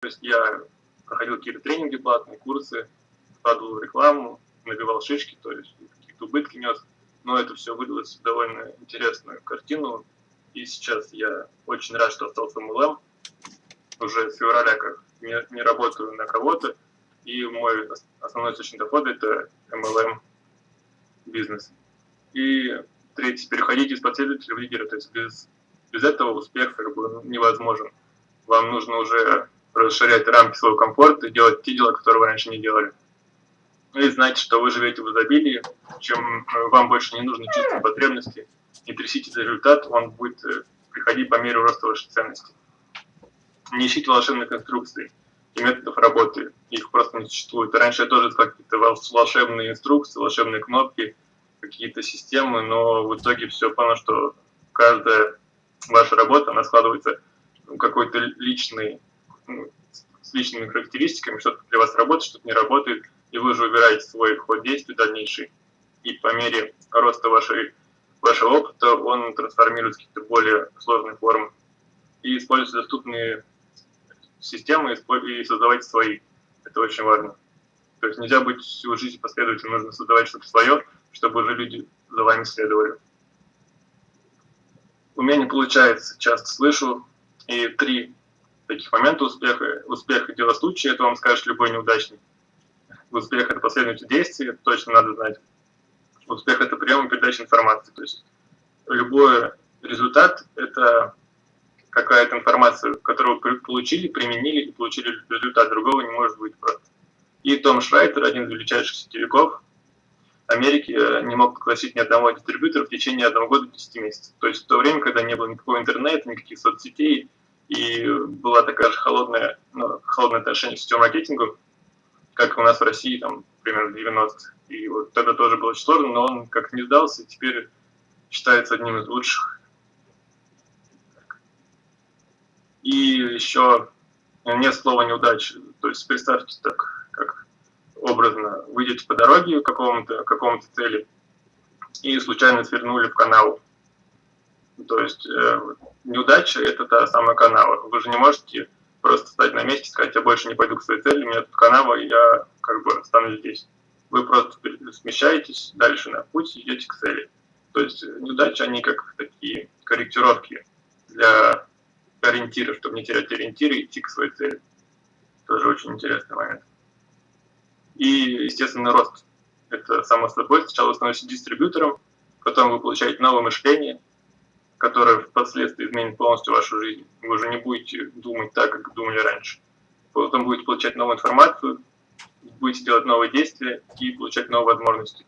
То есть я проходил какие-то тренинги платные, курсы, вкладывал рекламу, набивал шишки, то есть какие-то убытки нес. Но это все вылилось в довольно интересную картину. И сейчас я очень рад, что остался MLM. Уже с февраля как не, не работаю на кого-то. И мой основной источник дохода – это MLM бизнес. И третье – переходить из последователя в лидера. То есть без, без этого успех как бы невозможен. Вам нужно уже расширять рамки своего комфорта и делать те дела, которые вы раньше не делали. И знать, что вы живете в изобилии, чем э, вам больше не нужно чувствовать потребности, не трясите за результат, он будет э, приходить по мере роста вашей ценности. Не ищите волшебных инструкций и методов работы, их просто не существует. Раньше я тоже искал какие-то волшебные инструкции, волшебные кнопки, какие-то системы, но в итоге все понял, что каждая ваша работа, она складывается в какой-то личный с личными характеристиками, что-то для вас работает, что-то не работает, и вы уже выбираете свой ход действий дальнейший. И по мере роста вашей, вашего опыта он трансформируется в какие-то более сложные формы. И используйте доступные системы и создавайте свои. Это очень важно. То есть нельзя быть всю жизнь последовательно, нужно создавать что-то свое, чтобы уже люди за вами следовали. У меня не получается, часто слышу, и три таких моментов успеха. Успех – дело случая, это вам скажет любой неудачник. Успех – это последовательность действий, это точно надо знать. Успех – это прием и передача информации. То есть любой результат – это какая-то информация, которую вы получили, применили и получили результат. Другого не может быть просто. И Том Шрайтер, один из величайших сетевиков Америки, не мог пригласить ни одного дистрибьютора в течение одного года 10 месяцев. То есть в то время, когда не было никакого интернета, никаких соцсетей, и была такая же холодная, ну, холодное отношение к сетевому маркетингу, как у нас в России, там, примерно 90-х. И вот тогда тоже было очень сложно, но он как не сдался, и теперь считается одним из лучших. И еще нет слова неудачи. То есть представьте так, как образно, выйдете по дороге к какому-то какому цели и случайно свернули в канал то есть э, неудача – это та самая канава. Вы же не можете просто стать на месте и сказать, я больше не пойду к своей цели, у меня тут канава, и я как бы останусь здесь. Вы просто смещаетесь дальше на путь и идете к цели. То есть неудачи, они как такие корректировки для ориентира, чтобы не терять ориентиры и идти к своей цели. Тоже очень интересный момент. И, естественно, рост. Это само собой. Сначала вы становитесь дистрибьютором, потом вы получаете новое мышление, которая впоследствии изменит полностью вашу жизнь. Вы уже не будете думать так, как думали раньше. Потом будете получать новую информацию, будете делать новые действия и получать новые возможности.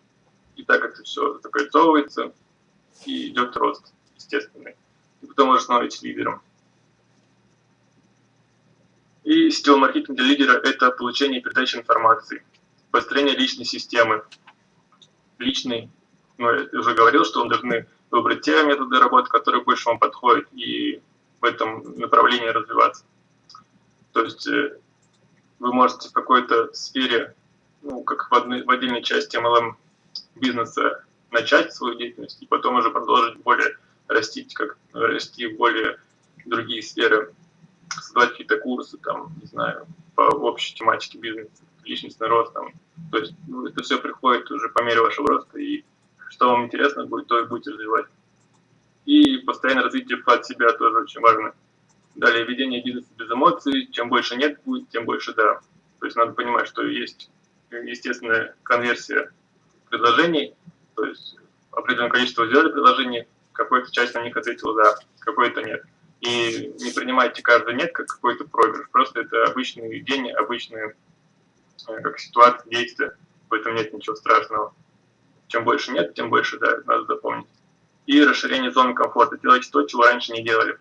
И так это все закольцовывается, и идет рост естественный. И потом уже становитесь лидером. И сетевой маркетинг для лидера – это получение и передача информации, построение личной системы. Личный, ну, я уже говорил, что вы должны выбрать те методы работы, которые больше вам подходят, и в этом направлении развиваться. То есть э, вы можете в какой-то сфере, ну, как в, одной, в отдельной части MLM бизнеса начать свою деятельность и потом уже продолжить более расти, как расти в более другие сферы, создавать какие-то курсы, там, не знаю, по общей тематике бизнеса, личностный рост, там. То есть ну, это все приходит уже по мере вашего роста и что вам интересно будет, то и будете развивать. И постоянное развитие вклад себя тоже очень важно. Далее, ведение бизнеса без эмоций. Чем больше нет будет, тем больше да. То есть надо понимать, что есть естественная конверсия предложений, то есть определенное количество сделали предложений, какой-то часть на них ответила да, какой-то нет. И не принимайте каждый нет как какой-то проигрыш, просто это обычные день, обычные э, как ситуации, действия, в этом нет ничего страшного. Чем больше нет, тем больше, да, надо запомнить. И расширение зоны комфорта. Делайте то, чего раньше не делали.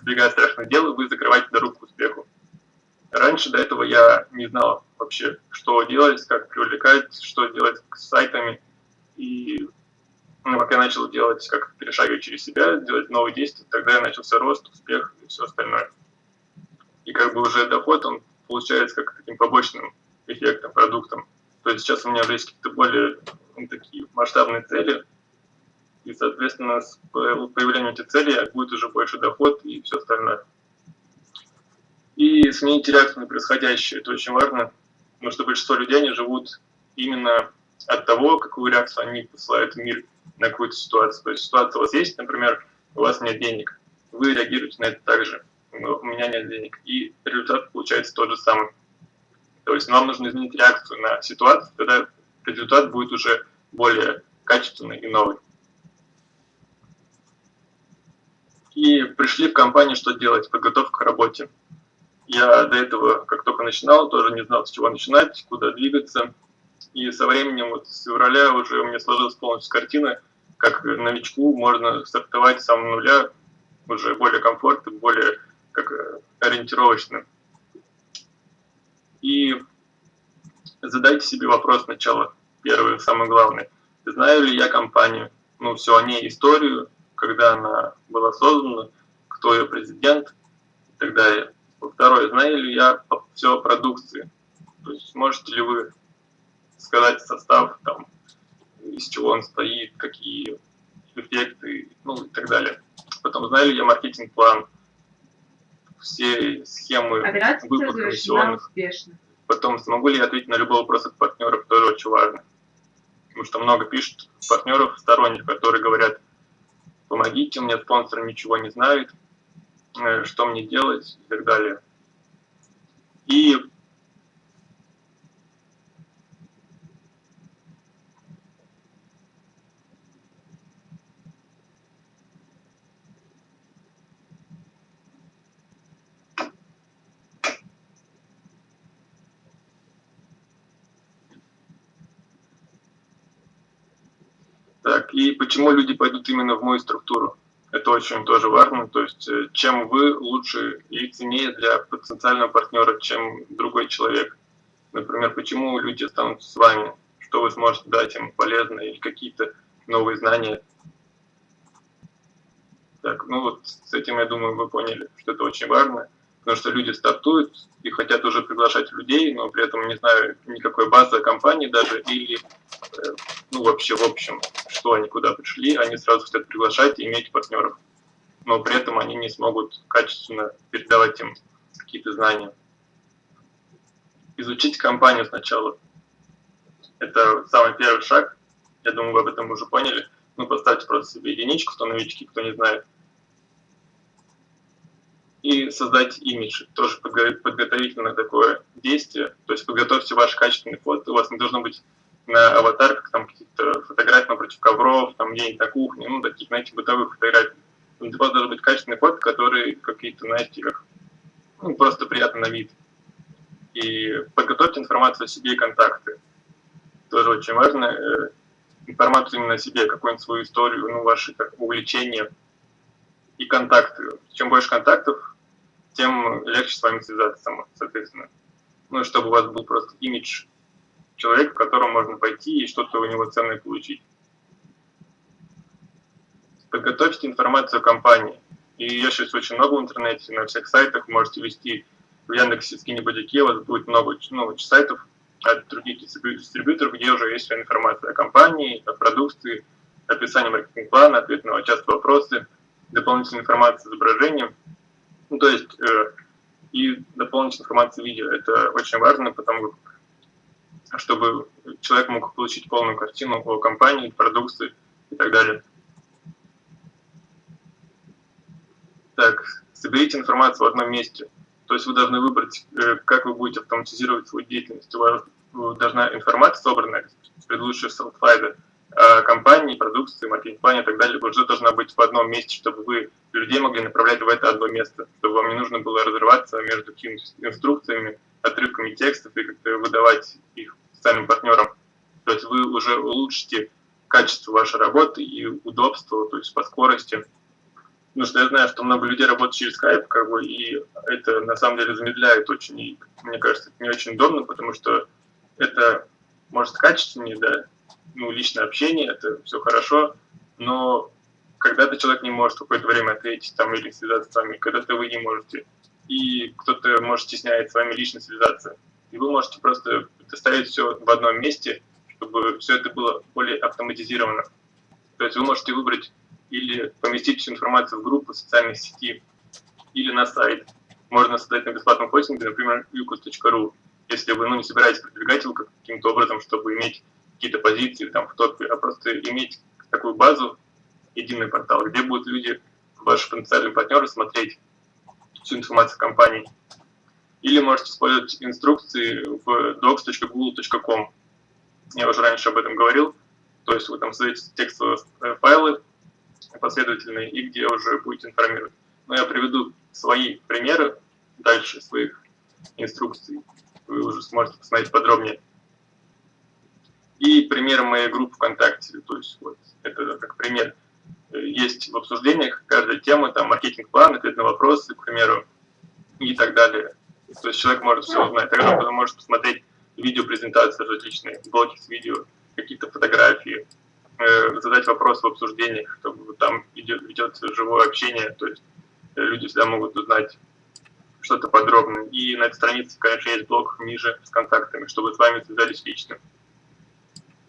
Сбегая страшных дел, вы закрываете дорогу к успеху. Раньше до этого я не знал вообще, что делать, как привлекать, что делать с сайтами. И ну, как я начал делать, как перешагивать через себя, делать новые действия, тогда я начался рост, успех и все остальное. И как бы уже доход, он получается как таким побочным эффектом, продуктом. То есть сейчас у меня есть какие-то более ну, такие масштабные цели, и, соответственно, с появлением этих целей будет уже больше доход и все остальное. И сменить реакцию на происходящее, это очень важно, потому что большинство людей, они живут именно от того, какую реакцию они посылают в мир на какую-то ситуацию. То есть ситуация у вас есть, например, у вас нет денег, вы реагируете на это так же, у меня нет денег, и результат получается тот же самый. То есть нам нужно изменить реакцию на ситуацию, тогда результат будет уже более качественный и новый. И пришли в компанию, что делать, подготовка к работе. Я до этого, как только начинал, тоже не знал, с чего начинать, куда двигаться. И со временем, вот с февраля уже у меня сложилась полностью картина, как новичку можно стартовать с самого нуля, уже более комфортно, более как ориентировочно. И задайте себе вопрос сначала, первый, самый главный. Знаю ли я компанию? Ну, все о ней, историю, когда она была создана, кто ее президент и так далее. Второе, знаю ли я все о продукции? То есть можете ли вы сказать состав, там, из чего он стоит, какие эффекты, ну и так далее. Потом, знаю ли я маркетинг-план, все схемы выплат комиссионных. Потом, смогу ли я ответить на любой вопрос от партнеров, тоже очень важно. Потому что много пишут партнеров сторонних, которые говорят, помогите, меня спонсор ничего не знает, э, что мне делать и так далее. И Так, и почему люди пойдут именно в мою структуру? Это очень тоже важно. То есть, э, чем вы лучше и ценнее для потенциального партнера, чем другой человек. Например, почему люди останутся с вами, что вы сможете дать им полезное или какие-то новые знания. Так, ну вот с этим, я думаю, вы поняли, что это очень важно потому что люди стартуют и хотят уже приглашать людей, но при этом не знаю никакой базы компании даже, или э, ну вообще в общем, что они куда пришли, они сразу хотят приглашать и иметь партнеров, но при этом они не смогут качественно передавать им какие-то знания. Изучить компанию сначала. Это самый первый шаг. Я думаю, вы об этом уже поняли. Ну, поставьте просто себе единичку, кто новички, кто не знает и создать имидж. Тоже подготовительное такое действие. То есть подготовьте ваш качественный фото. У вас не должно быть на аватарках там какие-то фотографии напротив ковров, там где-нибудь на кухне, ну, таких, знаете, бытовых фотографий. У вас должны быть качественные фото, которые какие-то, знаете, как, ну, просто приятно на вид. И подготовьте информацию о себе и контакты. Тоже очень важно. Э, информацию именно о себе, какую-нибудь свою историю, ну, ваши как, увлечения и контакты. Чем больше контактов, тем легче с вами связаться, соответственно. Ну, чтобы у вас был просто имидж человека, к которому можно пойти и что-то у него ценное получить. Подготовьте информацию о компании. И ее сейчас очень много в интернете, на всех сайтах можете вести в Яндексе, Скинибодике, у вас будет много ну, сайтов от других дистрибьюторов, где уже есть вся информация о компании, о продукции, описание маркетинг-плана, ответ на часто вопросы, дополнительная информация с изображением – ну, то есть э, и дополнительная информация видео. Это очень важно, потому чтобы человек мог получить полную картину о компании, продукции и так далее. Так, соберите информацию в одном месте. То есть вы должны выбрать, э, как вы будете автоматизировать свою деятельность. У вас должна информация собранная с предыдущего слайда, Э, компании, продукции, маркетинг-плане и так далее уже должна быть в одном месте, чтобы вы людей могли направлять в это одно место, чтобы вам не нужно было разрываться между какими-то инструкциями, отрывками текстов и как-то выдавать их социальным партнерам. То есть вы уже улучшите качество вашей работы и удобство, то есть по скорости. Потому что я знаю, что много людей работают через Skype, как бы, и это на самом деле замедляет очень, и мне кажется, это не очень удобно, потому что это может качественнее, да, ну, личное общение, это все хорошо, но когда-то человек не может какое-то время ответить там или связаться с вами, когда-то вы не можете, и кто-то может стесняет с вами лично связаться, и вы можете просто доставить все в одном месте, чтобы все это было более автоматизировано. То есть вы можете выбрать или поместить всю информацию в группу социальной сети, или на сайт. можно создать на бесплатном хостинге, например, ucus.ru, если вы ну, не собираетесь продвигать его каким-то образом, чтобы иметь какие-то позиции там в топе, а просто иметь такую базу, единый портал, где будут люди, ваши потенциальные партнеры, смотреть всю информацию компании. Или можете использовать инструкции в docs.google.com. Я уже раньше об этом говорил. То есть вы там создаете текстовые э, файлы последовательные, и где уже будете информировать. Но я приведу свои примеры дальше, своих инструкций. Вы уже сможете посмотреть подробнее. И пример моей группы ВКонтакте. То есть вот это как пример есть в обсуждениях каждая тема, там маркетинг-план, ответ на вопросы, к примеру, и так далее. То есть человек может все узнать. Тогда он может посмотреть видео-презентации различные, блоки с видео, какие-то фотографии, э, задать вопросы в обсуждениях, чтобы там идет, ведется живое общение, то есть э, люди всегда могут узнать что-то подробное. И на этой странице, конечно, есть блок ниже с контактами, чтобы с вами связались лично.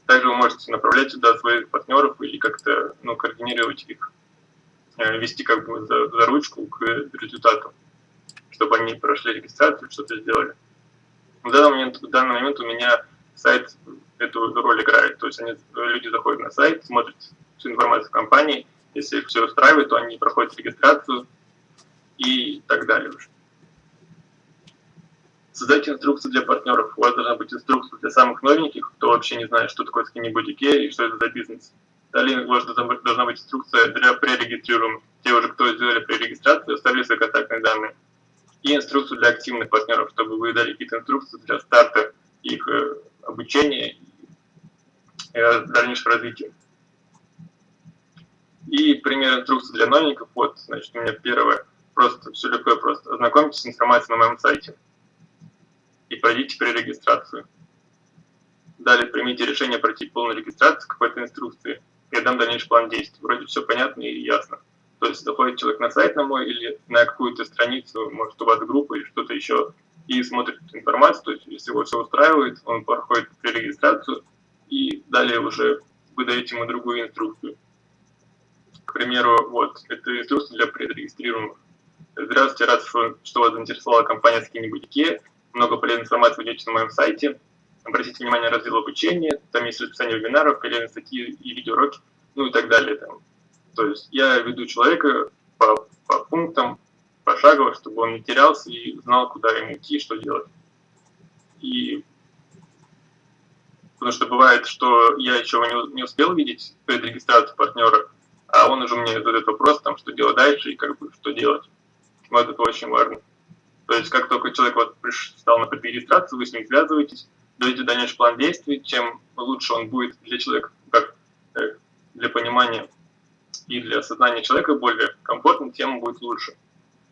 Также вы можете направлять сюда своих партнеров или как-то ну, координировать их, э, вести как бы за, за ручку к результату, чтобы они прошли регистрацию, что-то сделали. В данный момент, в данный момент у меня сайт эту роль играет. То есть они, люди заходят на сайт, смотрят всю информацию компании, если их все устраивает, то они проходят регистрацию и так далее уже. Создайте инструкцию для партнеров. У вас должна быть инструкция для самых новеньких, кто вообще не знает, что такое скинни и что это за бизнес. Далее у вас должна быть инструкция для пререгистрируемых. Те уже, кто сделали пререгистрацию, оставили свои контактные данные. И инструкцию для активных партнеров, чтобы вы дали какие-то инструкции для старта их э, обучения и э, дальнейшего развития. И пример инструкции для новеньких. Вот, значит, у меня первое. Просто, все легко и просто. Ознакомьтесь с информацией на моем сайте и пройдите пререгистрацию. Далее примите решение пройти полную регистрацию какой-то инструкции. Я дам дальнейший план действий. Вроде все понятно и ясно. То есть заходит человек на сайт на мой или на какую-то страницу, может у вас группа или что-то еще, и смотрит информацию, то есть если его все устраивает, он проходит пререгистрацию, и далее уже вы даете ему другую инструкцию. К примеру, вот, это инструкция для пререгистрируемых. Здравствуйте, рад, что вас заинтересовала компания Skinny Boutique много полезной информации вы найдете на моем сайте. Обратите внимание на раздел обучения, там есть расписание вебинаров, полезные статьи и видеоуроки, ну и так далее. Там. То есть я веду человека по, по пунктам, пошагово, чтобы он не терялся и знал, куда ему идти, что делать. И потому что бывает, что я еще не, не успел видеть предрегистрацию партнера, а он уже мне задает вопрос, там, что делать дальше и как бы что делать. Вот это очень важно. То есть как только человек вот стал на регистрацию, вы с ним связываетесь, даете дальнейший план действий, чем лучше он будет для человека, как э, для понимания и для осознания человека более комфортным, тем будет лучше.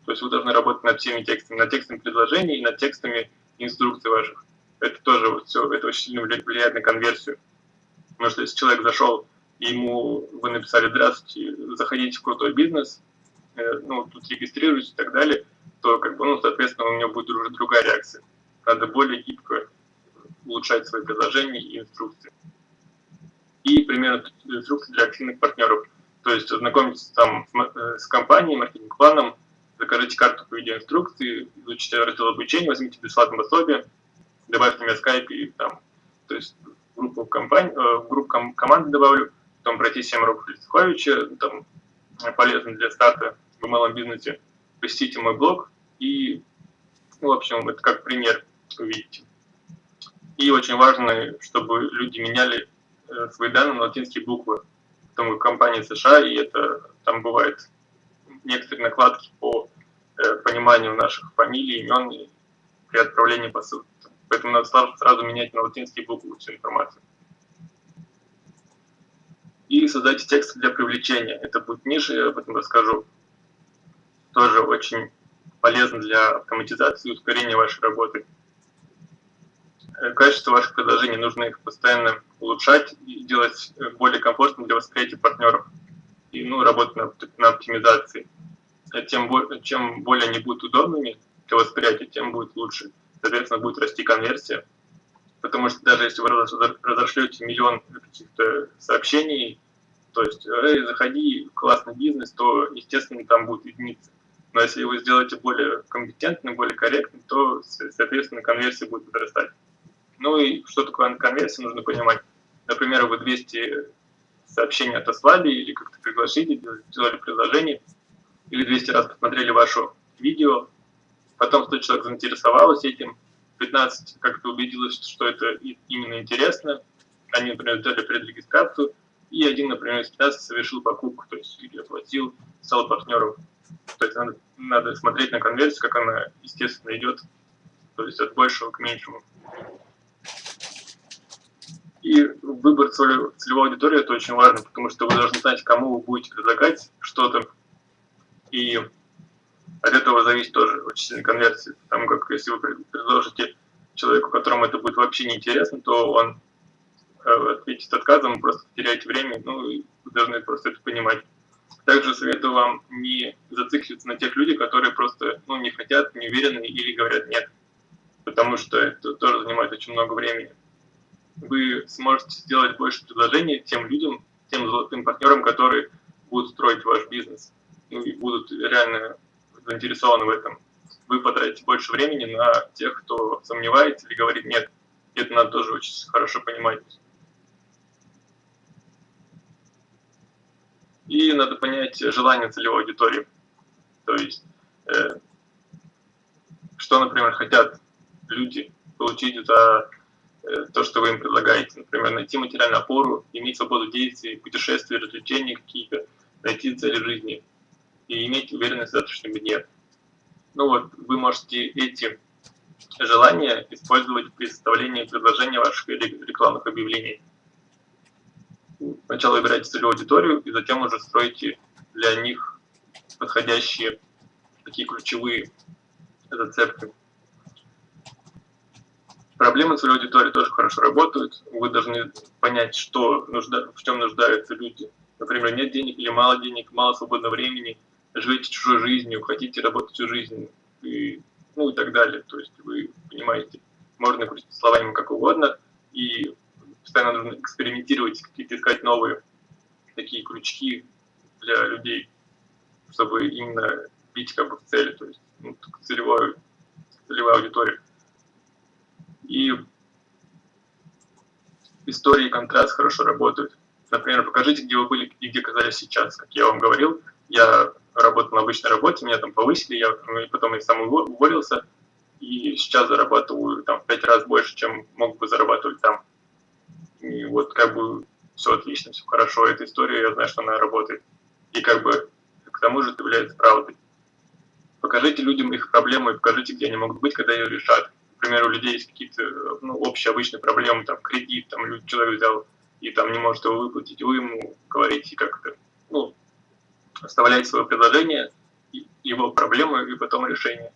То есть вы должны работать над всеми текстами, над текстами предложений и над текстами инструкций ваших. Это тоже вот все, это очень сильно влияет на конверсию. Потому что если человек зашел, ему вы написали «Здравствуйте, заходите в крутой бизнес», э, ну, тут регистрируйтесь и так далее, то, как бы, ну, соответственно, у него будет уже другая реакция. Надо более гибко улучшать свои предложения и инструкции. И примерно инструкции для активных партнеров. То есть ознакомиться там с э, компанией, маркетинг-планом, закажите карту по видеоинструкции, изучите раздел обучения, возьмите бесплатное пособие, добавьте меня в скайп и там, то есть в группу, компании, э, в группу ком команды добавлю, потом пройти 7 уроков Листуховича, там полезно для старта в малом бизнесе, посетите мой блог, и, ну, в общем, это как пример, увидите. И очень важно, чтобы люди меняли э, свои данные на латинские буквы. Потому как компания США, и это там бывает некоторые накладки по э, пониманию наших фамилий, имен при отправлении посылки. Поэтому надо сразу, сразу менять на латинские буквы всю информацию. И создайте тексты для привлечения. Это будет ниже, я об этом расскажу. Тоже очень полезно для автоматизации и ускорения вашей работы. Э, качество ваших предложений нужно их постоянно улучшать и делать э, более комфортным для восприятия партнеров и ну, работать на, на оптимизации. Э, тем, чем более они будут удобными для восприятия, тем будет лучше. Соответственно, будет расти конверсия. Потому что даже если вы разошлете миллион каких-то сообщений, то есть, эй, заходи, классный бизнес, то, естественно, там будет единица Но если вы сделаете более компетентно, более корректно, то, соответственно, конверсия будет возрастать. Ну и что такое конверсия, нужно понимать. Например, вы 200 сообщений отослали или как-то пригласили, сделали предложение, или 200 раз посмотрели ваше видео, потом 100 человек заинтересовалось этим, 15 как-то убедилось, что это именно интересно, они, например, сделали предрегистрацию, и один, например, из 15 совершил покупку, то есть или оплатил, стал партнером. То есть надо, надо смотреть на конверсию, как она, естественно, идет, то есть от большего к меньшему. И выбор целевой аудитории это очень важно, потому что вы должны знать, кому вы будете предлагать что-то. И от этого зависит тоже очень сильно конверсия. Потому как если вы предложите человеку, которому это будет вообще неинтересно, то он э, ответит отказом, просто теряете время, ну, и вы должны просто это понимать. Также советую вам не зацикливаться на тех людях, которые просто ну, не хотят, не уверены или говорят нет, потому что это тоже занимает очень много времени вы сможете сделать больше предложений тем людям, тем золотым партнерам, которые будут строить ваш бизнес ну, и будут реально заинтересованы в этом. Вы потратите больше времени на тех, кто сомневается или говорит нет. Это надо тоже очень хорошо понимать. И надо понять желание целевой аудитории. То есть, э, что, например, хотят люди получить за то, что вы им предлагаете. Например, найти материальную опору, иметь свободу действий, путешествия, развлечения какие-то, найти цели жизни и иметь уверенность в завтрашнем дне. Ну вот, вы можете эти желания использовать при составлении предложения ваших рекламных объявлений. Сначала выбирайте целевую аудиторию, и затем уже строите для них подходящие такие ключевые зацепки. Проблемы целевой аудитории тоже хорошо работают. Вы должны понять, что нужда, в чем нуждаются люди. Например, нет денег или мало денег, мало свободного времени, живете чужой жизнью, хотите работать всю жизнь, и, ну и так далее. То есть вы понимаете, можно крутить словами как угодно, и постоянно нужно экспериментировать, какие-то искать новые такие крючки для людей, чтобы именно бить как бы в цели, то есть ну, целевую, целевая аудитория. И истории и контраст хорошо работают. Например, покажите, где вы были и где оказались сейчас. Как я вам говорил, я работал на обычной работе, меня там повысили, я ну, потом я сам уволился, и сейчас зарабатываю там в пять раз больше, чем мог бы зарабатывать там. И вот как бы все отлично, все хорошо, эта история, я знаю, что она работает. И как бы к тому же это является правдой. Покажите людям их проблемы и покажите, где они могут быть, когда ее решат например, у людей есть какие-то ну, общие обычные проблемы, там, кредит, там, человек взял и там не может его выплатить, вы ему говорите как-то, ну, оставляете свое предложение, его проблемы и потом решение.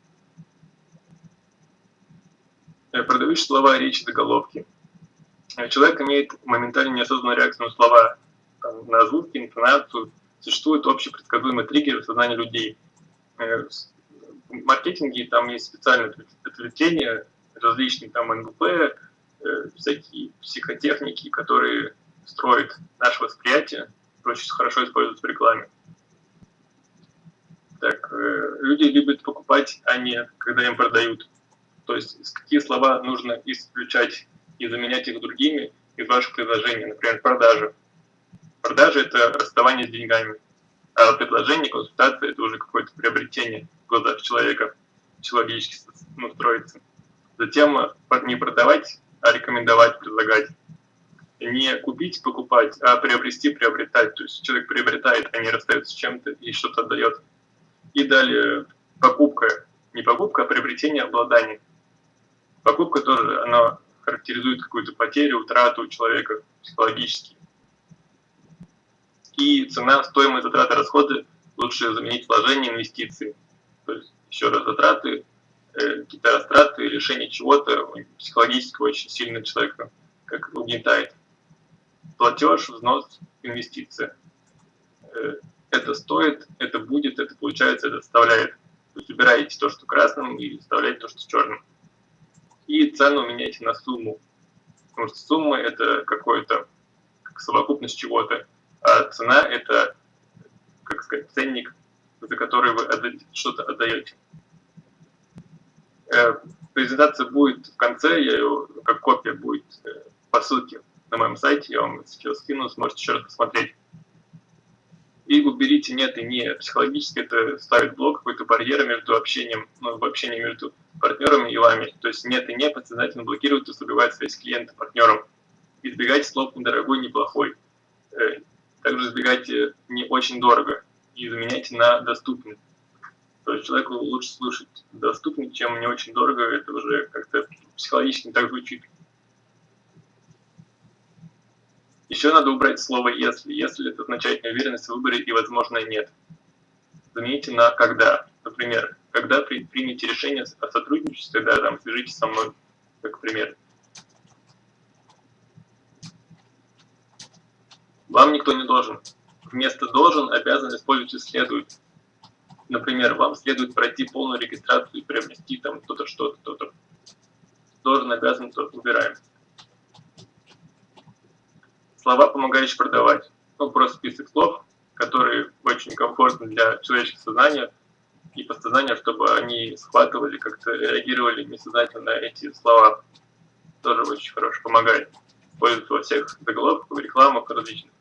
Э, Продающие слова, речи, заголовки. Э, человек имеет моментально неосознанную реакцию на слова, там, на звуки, интонацию. Существует общий предсказуемый триггер в сознании людей. Э, в маркетинге там есть специальное отвлечение, различные там НГП, э, всякие психотехники, которые строят наше восприятие, очень хорошо используются в рекламе. Так, э, люди любят покупать, а не когда им продают. То есть какие слова нужно исключать и заменять их другими из ваших предложений. Например, продажи. Продажи – это расставание с деньгами. А предложение, консультация – это уже какое-то приобретение в глазах человека, человечески ну, строится. Затем не продавать, а рекомендовать, предлагать. Не купить, покупать, а приобрести, приобретать. То есть человек приобретает, а не расстается с чем-то и что-то отдает. И далее покупка. Не покупка, а приобретение обладания. Покупка тоже, она характеризует какую-то потерю, утрату человека психологически. И цена, стоимость, затраты, расходы лучше заменить вложение, инвестиции. То есть еще раз затраты, какие-то растраты, решение чего-то психологически очень сильно человека как угнетает. Платеж, взнос, инвестиция. Э, это стоит, это будет, это получается, это составляет. Вы выбираете то, что красным, и вставляете то, что черным. И цену меняйте на сумму. Потому что сумма – это какой-то как совокупность чего-то, а цена – это, как сказать, ценник за который вы что-то отдаете. Э, презентация будет в конце, я ее, как копия будет э, по ссылке на моем сайте, я вам сейчас скину, сможете еще раз посмотреть. И уберите нет и не. Психологически это ставит блок, какой-то барьер между общением, ну, в общении между партнерами и вами. То есть нет и не подсознательно блокирует и убивает связь с клиентом, партнером. Избегайте слов недорогой, неплохой. Э, также избегайте не очень дорого и заменяйте на доступный. То человеку лучше слушать доступный, чем не очень дорого, это уже как-то психологически не так звучит. Еще надо убрать слово «если». «Если» это означает неуверенность в выборе и, возможно, нет. Замените на «когда». Например, когда при, примете решение о сотрудничестве, да, там, свяжитесь со мной, как пример. Вам никто не должен. Вместо «должен» обязан использовать «следует». Например, вам следует пройти полную регистрацию и приобрести там кто-то что-то, кто-то. Должен, обязан, то убираем слова, помогающие продавать. Ну, просто список слов, которые очень комфортны для человеческого сознания и подсознания, чтобы они схватывали, как-то реагировали несознательно на эти слова. Тоже очень хорошо помогает. Используется во всех заголовках, рекламах различных.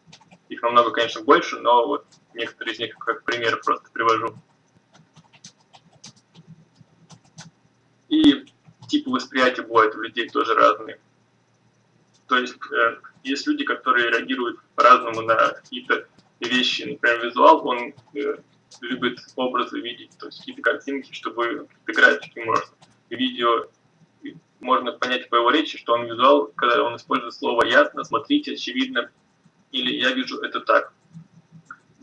Их намного, конечно, больше, но вот некоторые из них как пример просто привожу. И типы восприятия бывают у людей тоже разные. То есть э, есть люди, которые реагируют по-разному на какие-то вещи. Например, визуал, он э, любит образы видеть, то есть какие-то картинки, чтобы графики можно. Видео можно понять по его речи, что он визуал, когда он использует слово «ясно», «смотрите», «очевидно» или «я вижу это так».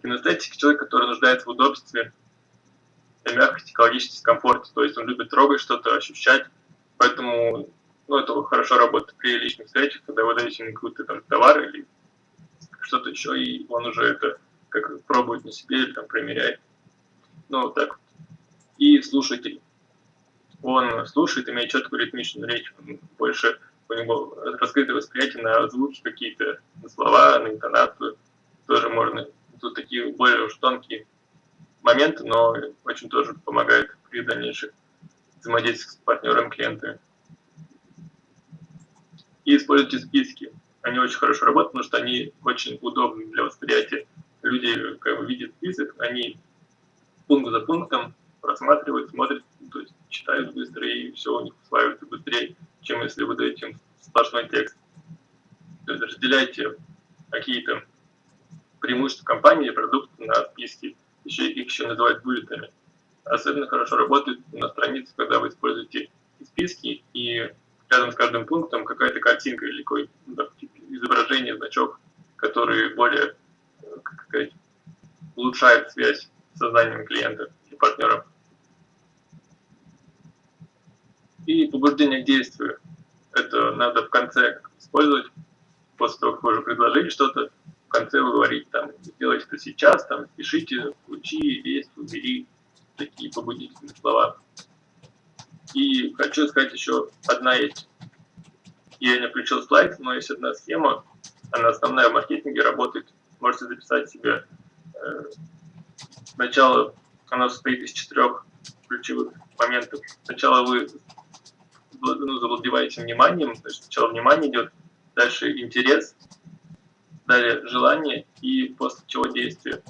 Кинестетик – человек, который нуждается в удобстве, мягкости, экологичности, комфорте, то есть он любит трогать что-то, ощущать, поэтому ну, это хорошо работает при личных встречах, когда вы даете ему какой-то там товар или что-то еще, и он уже это как пробует на себе или там примеряет. Ну, вот так вот. И слушатель. Он слушает, имеет четкую ритмичную речь, он больше у него раскрытое восприятие на звуки какие-то, на слова, на интонацию. Тоже можно. Тут такие более уж тонкие моменты, но очень тоже помогает при дальнейших взаимодействиях с партнером, клиентами и используйте списки. Они очень хорошо работают, потому что они очень удобны для восприятия. Люди как бы, видят список, они пункт за пунктом просматривают, смотрят, то есть читают быстро, и все у них усваивается быстрее, чем если вы даете им сплошной текст. То есть разделяйте какие-то преимущества компании, продукты на списки, еще их еще называют буллетами. Особенно хорошо работает на странице, когда вы используете списки и рядом с каждым пунктом какая-то картинка или какое изображение, значок, который более как сказать, улучшает связь с сознанием клиента и партнера. И побуждение к действию. Это надо в конце использовать, после того, как вы уже предложили что-то, конце вы говорите, там, сделайте это сейчас, там, пишите, включи, есть, убери, такие побудительные слова. И хочу сказать еще одна есть. Я не включил слайд, но есть одна схема. Она основная в маркетинге работает. Можете записать себе. Э, сначала она состоит из четырех ключевых моментов. Сначала вы ну, завладеваете вниманием, есть сначала внимание идет, дальше интерес, далее желание и после чего действие.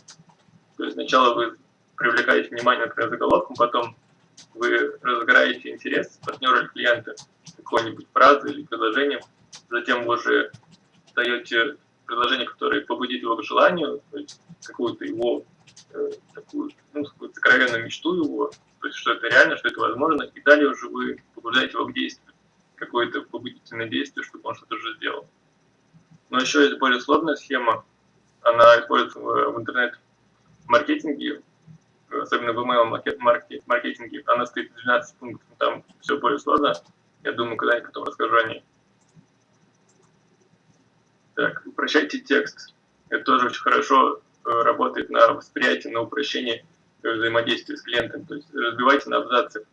То есть сначала вы привлекаете внимание, например, заголовком, потом вы разыграете интерес партнера или клиента какой-нибудь фразой или предложением, затем вы уже даете предложение, которое побудит его к желанию, то есть какую-то его э, такую, ну, какую-то сокровенную мечту его, то есть что это реально, что это возможно, и далее уже вы побуждаете его к действию, какое-то побудительное действие, чтобы он что-то уже сделал. Но еще есть более сложная схема, она используется в, в интернет-маркетинге, особенно в email-маркетинге, она стоит 12 пунктов, там все более сложно. Я думаю, когда-нибудь потом расскажу о ней. Так, упрощайте текст. Это тоже очень хорошо э, работает на восприятие, на упрощение взаимодействия с клиентом. То есть разбивайте на абзацы,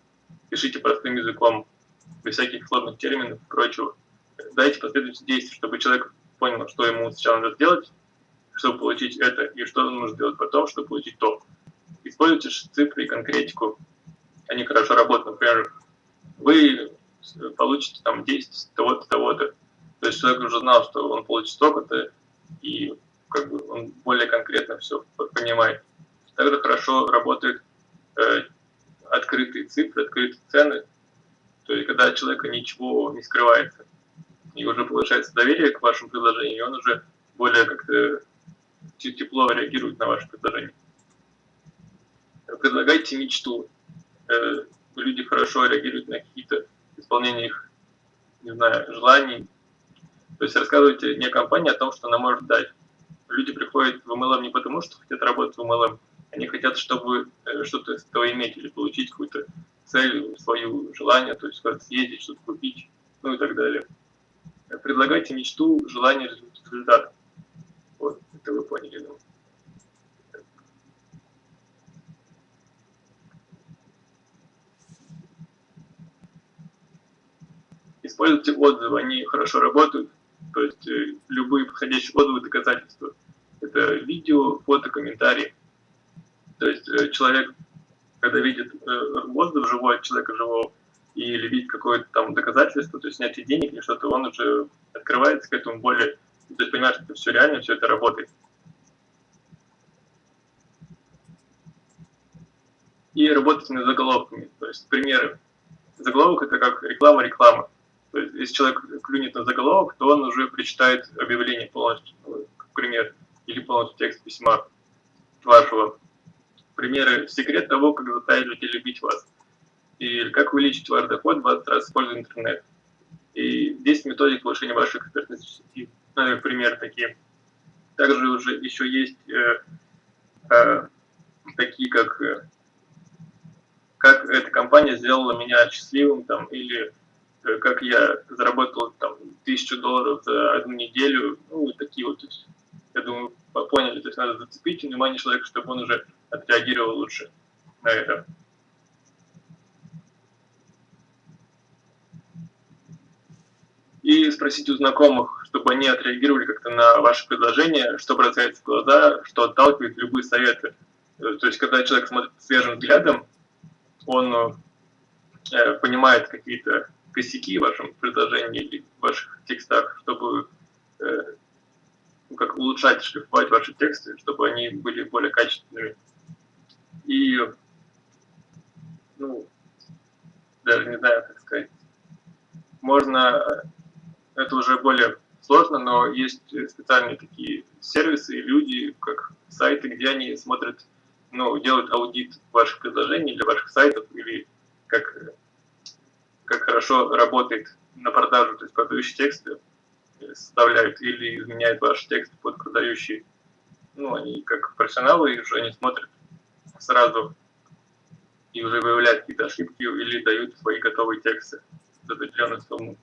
пишите простым языком, без всяких сложных терминов и прочего. Дайте последовательность действий, чтобы человек понял, что ему сначала надо сделать, чтобы получить это, и что он может сделать потом, чтобы получить то используйте цифры и конкретику. Они хорошо работают. Например, вы получите там 10 того-то, того-то. То есть человек уже знал, что он получит столько-то, и как бы он более конкретно все понимает. Также хорошо работают э, открытые цифры, открытые цены. То есть когда человека ничего не скрывается, и уже повышается доверие к вашему предложению, и он уже более как-то тепло реагирует на ваше предложение. Предлагайте мечту. Э, люди хорошо реагируют на какие-то исполнения их, не знаю, желаний. То есть рассказывайте не компании о том, что она может дать. Люди приходят в MLM не потому, что хотят работать в MLM, они хотят, чтобы э, что-то из этого иметь или получить какую-то цель, свое желание, то есть съездить, что-то купить, ну и так далее. Предлагайте мечту, желание, результат. Вот, это вы поняли, думаю. Используйте отзывы, они хорошо работают. То есть э, любые подходящие отзывы, доказательства. Это видео, фото, комментарии. То есть э, человек, когда видит э, отзыв живой человека живого, или видит какое-то там доказательство, то есть снятие денег или что-то, он уже открывается к этому более, то есть понимает, что это все реально, все это работает. И работать над заголовками, то есть примеры. Заголовок это как реклама-реклама. То есть если человек клюнет на заголовок, то он уже прочитает объявление полностью, ну, как пример, или полностью текст письма вашего. Примеры секрет того, как заставить людей любить вас или как увеличить ваш доход 20 раз используя интернет. И 10 методик повышения вашей экспертности в сети. Ну, например, такие. Также уже еще есть э, э, такие, как э, как эта компания сделала меня счастливым, там, или э, как я заработал там тысячу долларов за одну неделю, ну, такие вот, то есть, я думаю, поняли, то есть надо зацепить внимание человека, чтобы он уже отреагировал лучше на это. И спросить у знакомых, чтобы они отреагировали как-то на ваше предложение, что бросается в глаза, что отталкивает любые советы. Э, то есть, когда человек смотрит свежим взглядом, он э, понимает какие-то косяки в вашем предложении или в ваших текстах, чтобы э, ну, как улучшать, шлифовать ваши тексты, чтобы они были более качественными. И, ну, даже не знаю, как сказать, можно это уже более сложно, но есть специальные такие сервисы и люди, как сайты, где они смотрят, ну, делают аудит ваших предложений или ваших сайтов, или как, как хорошо работает на продажу, то есть продающие тексты составляют или изменяют ваш текст под продающий. Ну, они как профессионалы, и уже они смотрят сразу и уже выявляют какие-то ошибки или дают свои готовые тексты за определенную сумму.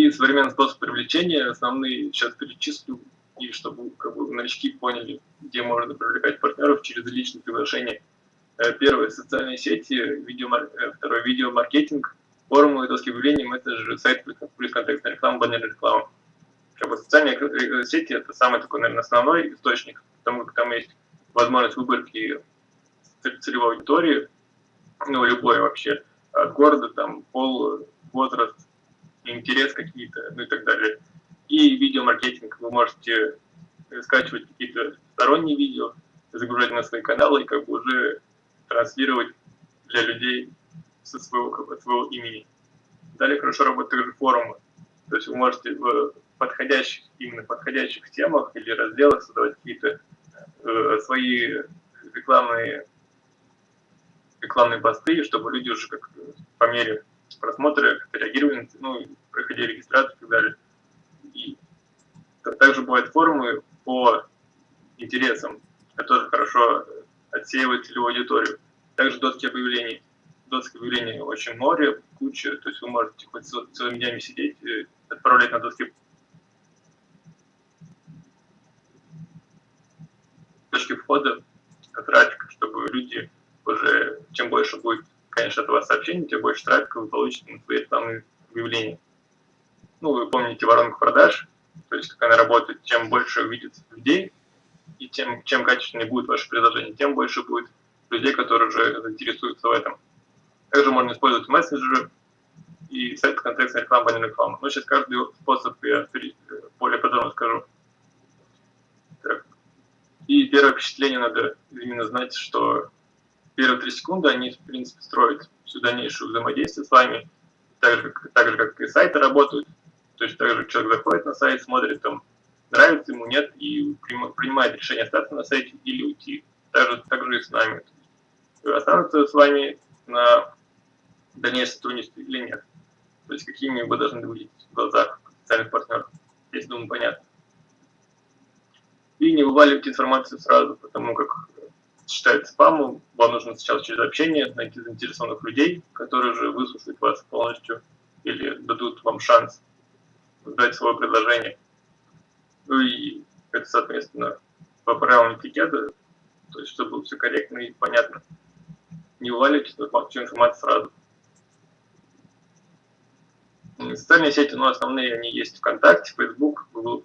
И современный способ привлечения, основные сейчас перечислю, и чтобы как бы, новички поняли, где можно привлекать партнеров через личные приглашения. Э, первое – социальные сети, видеомар... Э, второе – видеомаркетинг, форумы, доски объявлений, мессенджеры, сайт плюс контекстная реклама, баннерная реклама. Как бы социальные э, сети – это самый такой, наверное, основной источник, потому как там есть возможность выборки целевой аудитории, ну, любой вообще, от города, там, пол, возраст, интерес какие-то, ну и так далее. И видеомаркетинг. Вы можете скачивать какие-то сторонние видео, загружать на свои каналы и как бы уже транслировать для людей со своего, как бы, своего имени. Далее хорошо работают также форумы. То есть вы можете в подходящих, именно подходящих темах или разделах создавать какие-то э, свои рекламные, рекламные посты, чтобы люди уже как по мере просмотры, реагировали, ну, проходили регистрацию и так далее. И также бывают форумы по интересам, которые хорошо отсеивают целевую аудиторию. Также доски объявлений. Доски объявлений очень море, куча, то есть вы можете хоть целыми днями сидеть, отправлять на доски точки входа, трафик, чтобы люди уже, чем больше будет конечно, от вас сообщений, тем больше трафика вы получите на свои рекламные объявления. Ну, вы помните воронку продаж, то есть как она работает, чем больше увидит людей, и тем, чем качественнее будет ваше предложение, тем больше будет людей, которые уже заинтересуются в этом. Также можно использовать мессенджеры и сайт контекстной рекламы, баннерной рекламы. Но сейчас каждый способ я более подробно скажу. Так. И первое впечатление надо именно знать, что первые три секунды они, в принципе, строят всю дальнейшую взаимодействие с вами, так же, как, так же, как и сайты работают. То есть так же человек заходит на сайт, смотрит, там, нравится ему, нет, и принимает решение остаться на сайте или уйти. Также, так же и с нами. Останутся с вами на дальнейшее сотрудничество или нет. То есть какими вы должны выглядеть в глазах социальных партнеров. Здесь, думаю, понятно. И не вываливайте информацию сразу, потому как считается спамом. Вам нужно сначала через общение найти заинтересованных людей, которые же выслушают вас полностью или дадут вам шанс дать свое предложение. Ну и это, соответственно, по правилам этикета, то есть чтобы было все корректно и понятно. Не уваливайте всю информацию сразу. Социальные сети, ну, основные они есть ВКонтакте, Facebook, Google+,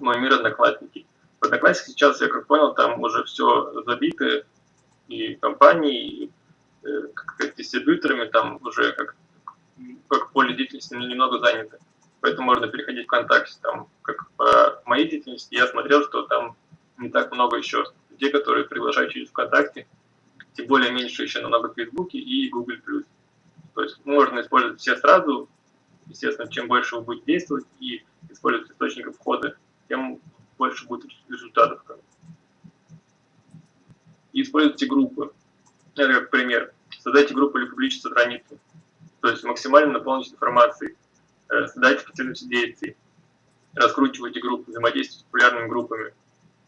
мой мир, Одноклассники. В сейчас, я как понял, там уже все забито, и компании, и э, как дистрибьюторами там уже как, как поле деятельности немного занято поэтому можно переходить в ВКонтакте. Там, как по моей деятельности, я смотрел, что там не так много еще людей, которые приглашают через ВКонтакте, тем более меньше еще намного в Фейсбуке и Google+. То есть можно использовать все сразу, естественно, чем больше вы будете действовать и использовать источников входа, тем больше будет результатов. Используйте группы. Это как пример. Создайте группу или публичную страницу. То есть максимально наполнить информацией. Э, создайте потребности действий, раскручивайте группы, взаимодействуйте с популярными группами,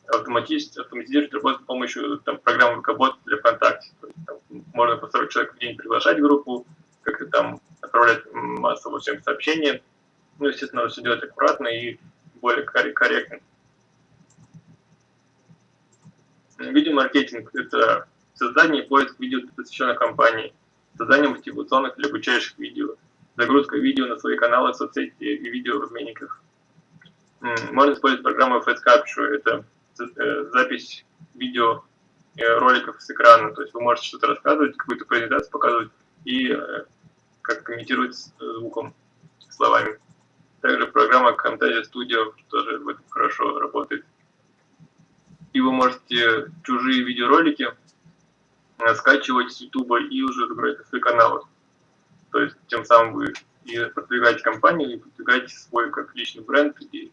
автоматизируйте, автоматизируйте работу с помощью там, программы ВКБот для ВКонтакте. То есть, там, можно по 40 человек в день приглашать группу, как-то там отправлять массово всем сообщения. Ну, естественно, все делать аккуратно и более корректно. Видеомаркетинг – это создание и поиск видео, посвященных компании, создание мотивационных или обучающих видео, загрузка видео на свои каналы соцсети и видео в обменниках. Можно использовать программу Face Capture, это э, запись видео э, роликов с экрана, то есть вы можете что-то рассказывать, какую-то презентацию показывать и э, как комментировать звуком, словами. Также программа Camtasia Studio тоже в этом хорошо работает. И вы можете чужие видеоролики скачивать с YouTube и уже загружать на свои каналы. То есть тем самым вы и продвигаете компанию, и продвигаете свой как личный бренд, и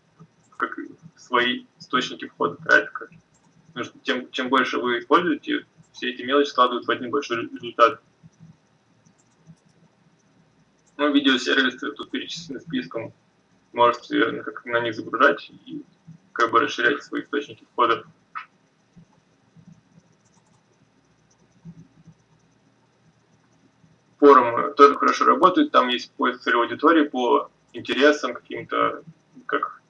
как свои источники входа трафика. Потому что тем, чем больше вы используете, все эти мелочи складывают в один большой результат. Ну, видеосервисы тут перечислены списком. Можете как на них загружать и как бы расширять свои источники входа. Форум тоже хорошо работает, там есть поиск целевой аудитории по интересам каким-то, как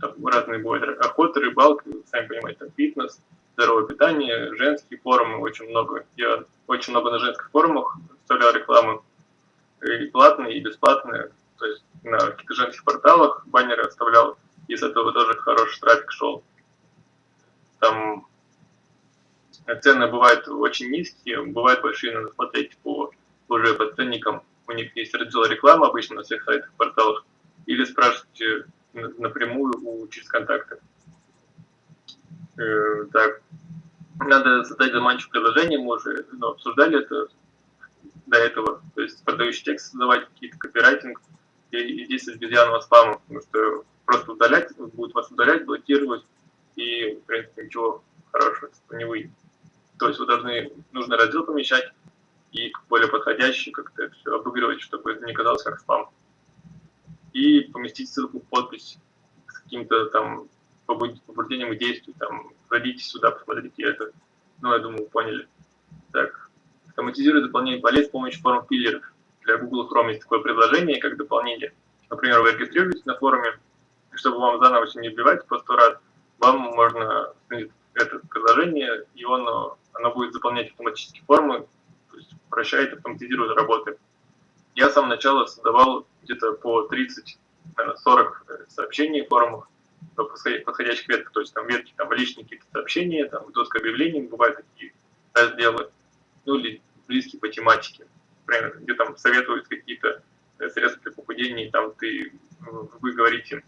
там, разные бывают охота, рыбалка, сами понимаете, там фитнес, здоровое питание, женские форумы, очень много. Я очень много на женских форумах вставлял рекламу, и платные, и бесплатные, то есть на каких-то женских порталах баннеры оставлял, и с этого тоже хороший трафик шел. Там цены бывают очень низкие, бывают большие, надо смотреть по уже по ценникам, у них есть раздел рекламы обычно на всех сайтах, порталах, или спрашивайте напрямую у, через контакты. Э, так, надо создать заманчивое предложение, мы уже ну, обсуждали это до этого, то есть продающий текст создавать, какие-то копирайтинг, и, и действовать без спама, потому что просто удалять, будет вас удалять, блокировать, и, в принципе, ничего хорошего не выйдет. То есть вы должны, нужно раздел помещать, и более подходящий, как-то это все обыгрывать, чтобы это не казалось как спам. И поместить ссылку в подпись с каким-то там побуждением к действию, там, зайдите сюда, посмотрите это. Ну, я думаю, поняли. Так, автоматизирует дополнение полей с помощью форм филлеров. Для Google Chrome есть такое предложение, как дополнение. Например, вы регистрируетесь на форуме, чтобы вам заново все не вбивать по сто раз, вам можно это приложение, и он, оно будет заполнять автоматически формы, упрощает, автоматизирует работы. Я с самого начала создавал где-то по 30, 40 сообщений в форумах, подходящих ветках, то есть там ветки, там личные какие-то сообщения, там доска объявлений, бывают такие разделы, ну или близкие по тематике, например, где там советуют какие-то э, средства для похудения, там ты, вы говорите,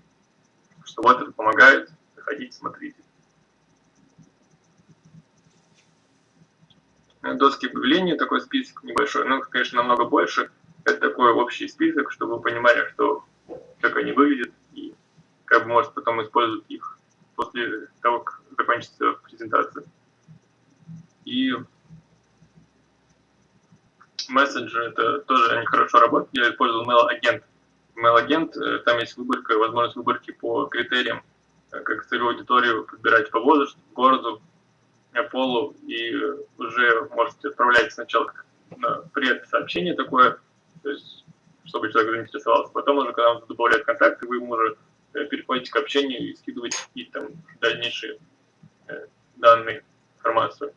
что вот это помогает, заходите, смотрите. Доски объявлений, такой список небольшой, ну, конечно, намного больше, это такой общий список, чтобы вы понимали, что как они выглядят, и как бы может потом использовать их после того, как закончится презентация. И мессенджеры, это тоже они хорошо работают. Я использовал Mail-агент. Mail-агент, э, там есть выборка, возможность выборки по критериям, э, как целевую аудиторию подбирать по возрасту, городу, э, полу, и уже можете отправлять сначала пред-сообщение такое, то есть, чтобы человек заинтересовался. Потом уже, когда он добавляет контакты, вы ему уже переходите к общению и скидываете какие-то там дальнейшие данные, информацию.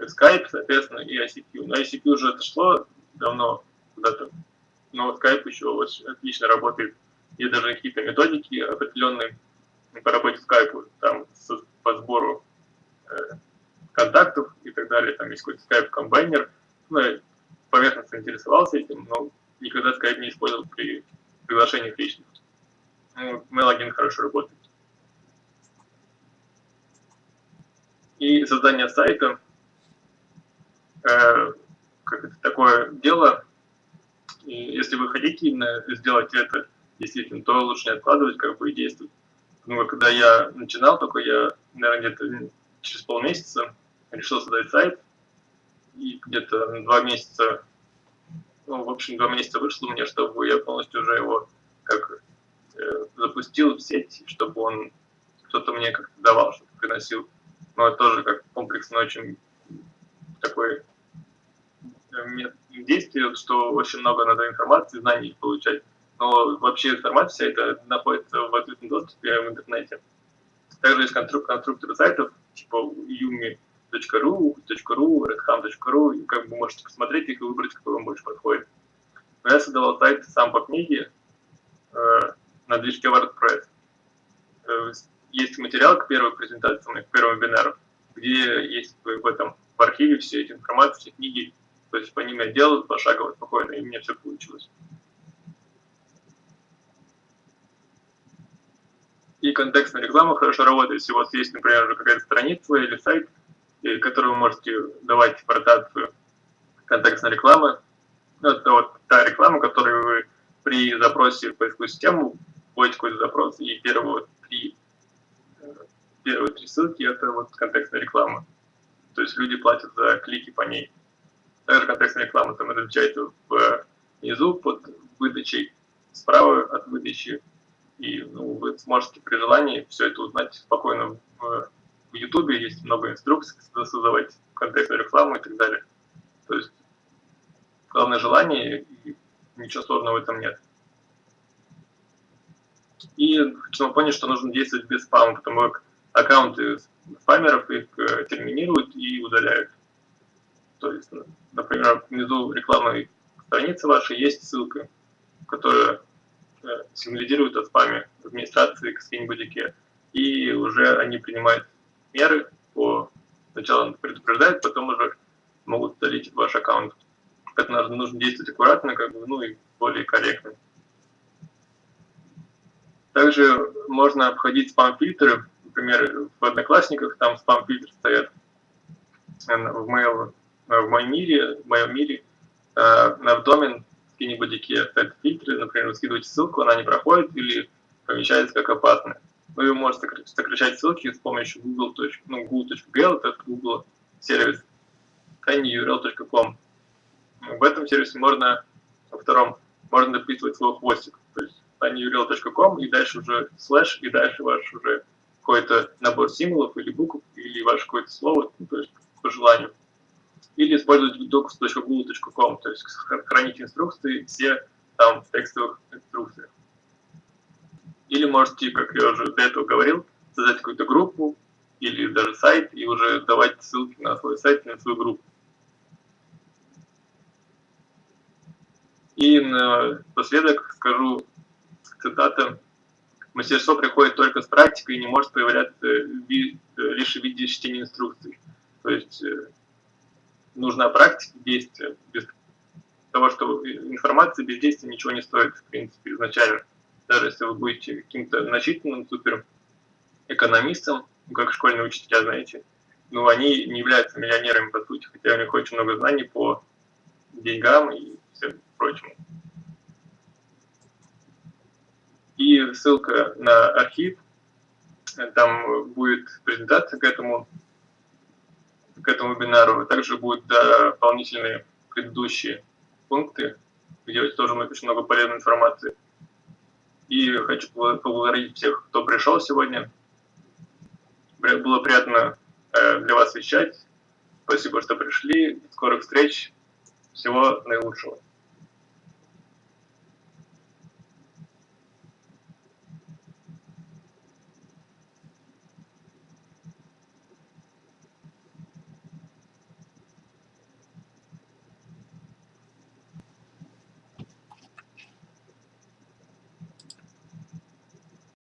Skype, соответственно, и ICQ. На ICQ уже отошло давно куда-то, но Skype еще очень отлично работает. Есть даже какие-то методики определенные по работе Skype, там по сбору э, контактов и так далее. Там есть какой-то Skype комбайнер. Ну, я поверхностно интересовался этим, но никогда Skype не использовал при приглашениях личных. Ну, Mail-1 хорошо работает. И создание сайта э, как это, такое дело, и если вы хотите именно сделать это действительно, то лучше не откладывать, как бы и действовать. Ну, когда я начинал, только я, наверное, где-то через полмесяца решил создать сайт, и где-то два месяца, ну, в общем, два месяца вышло мне, чтобы я полностью уже его как э, запустил в сеть, чтобы он кто-то мне как-то давал, чтобы приносил. Но это тоже как комплексно очень такой э, действие, что очень много надо информации, знаний получать. Но вообще информация вся это находится в открытом доступе в интернете. Также есть конструкторы сайтов, типа yumi.ru, .ru, redham.ru, и как бы можете посмотреть их и выбрать, какой вам больше подходит. Но я создавал сайт сам по книге э, на движке WordPress. Э, есть материал к первой презентации, к первому вебинару, где есть в этом в архиве все эти информации, все книги, то есть по ним я делал пошагово, спокойно, и мне все получилось. И контекстная реклама хорошо работает, если у вас есть, например, какая-то страница или сайт, который вы можете давать в ротацию контекстной рекламы. Ну, это вот та реклама, которую вы при запросе в поисковую систему вводите какой-то запрос, и первые три, э, первые три ссылки – это вот контекстная реклама то есть люди платят за клики по ней. Также контекстная реклама там различается внизу под выдачей, справа от выдачи. И ну, вы сможете при желании все это узнать спокойно в, в YouTube. Есть много инструкций, как создавать контекстную рекламу и так далее. То есть главное желание, и ничего сложного в этом нет. И хочу напомнить, что нужно действовать без спама, потому как аккаунты спамеров их э, терминируют и удаляют. То есть, например, внизу рекламной страницы вашей есть ссылка, которая э, сигнализирует о спаме администрации к скинь-будике, и уже они принимают меры по сначала предупреждают, потом уже могут удалить ваш аккаунт. Поэтому нужно действовать аккуратно, как бы, ну и более корректно. Также можно обходить спам-фильтры например, в Одноклассниках там спам-фильтр стоят в, mail, в моем мире, в моем мире э, на домен скинибудике стоят фильтры, например, вы скидываете ссылку, она не проходит или помещается как опасная. Вы можете сокращать ссылки с помощью google. Ну, google.gl, это Google сервис, tinyurl.com. В этом сервисе можно, во втором, можно дописывать свой хвостик, то есть tinyurl.com и дальше уже слэш, и дальше ваш уже какой-то набор символов или букв, или ваше какое-то слово, ну, то есть по желанию. Или использовать docs.google.com, то есть хранить инструкции все там в текстовых инструкциях. Или можете, как я уже до этого говорил, создать какую-то группу или даже сайт и уже давать ссылки на свой сайт, на свою группу. И напоследок скажу цитата мастерство приходит только с практикой и не может появляться лишь в виде чтения инструкций. То есть нужна практика действия. Без того, что информация без действия ничего не стоит, в принципе, изначально. Даже если вы будете каким-то значительным супер экономистом, как школьные учителя, знаете, ну, они не являются миллионерами, по сути, хотя у них очень много знаний по деньгам и всем прочему. И ссылка на архив, там будет презентация к этому, к этому вебинару, также будут дополнительные предыдущие пункты, где тоже очень много полезной информации. И хочу поблагодарить всех, кто пришел сегодня. Было приятно э, для вас вещать. Спасибо, что пришли. Скорых встреч. Всего наилучшего.